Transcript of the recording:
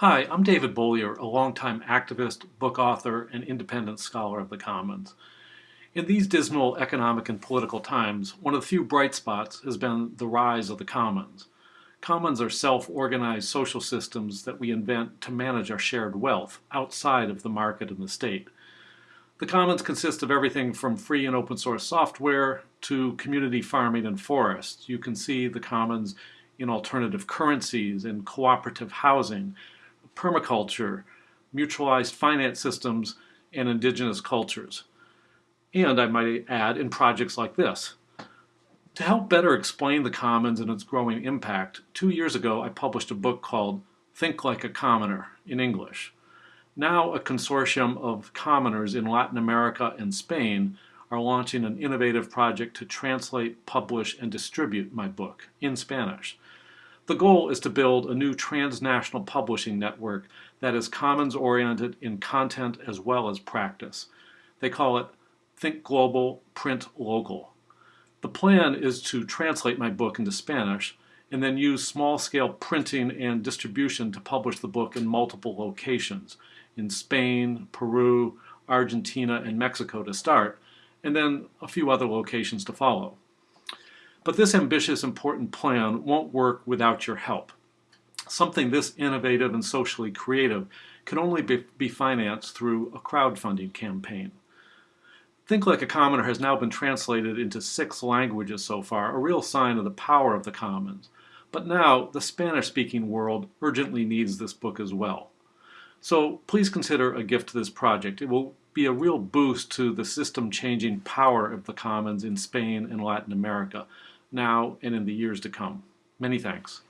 Hi, I'm David Bollier, a longtime activist, book author, and independent scholar of the Commons. In these dismal economic and political times, one of the few bright spots has been the rise of the Commons. Commons are self-organized social systems that we invent to manage our shared wealth outside of the market and the state. The Commons consist of everything from free and open source software to community farming and forests. You can see the Commons in alternative currencies, in cooperative housing, permaculture, mutualized finance systems, and indigenous cultures. And I might add, in projects like this. To help better explain the Commons and its growing impact, two years ago I published a book called Think Like a Commoner in English. Now a consortium of commoners in Latin America and Spain are launching an innovative project to translate, publish, and distribute my book in Spanish. The goal is to build a new transnational publishing network that is commons-oriented in content as well as practice. They call it Think Global, Print Local. The plan is to translate my book into Spanish and then use small-scale printing and distribution to publish the book in multiple locations, in Spain, Peru, Argentina, and Mexico to start, and then a few other locations to follow. But this ambitious, important plan won't work without your help. Something this innovative and socially creative can only be, be financed through a crowdfunding campaign. Think Like a Commoner has now been translated into six languages so far, a real sign of the power of the Commons. But now, the Spanish-speaking world urgently needs this book as well. So please consider a gift to this project. It will be a real boost to the system-changing power of the Commons in Spain and Latin America, now and in the years to come. Many thanks.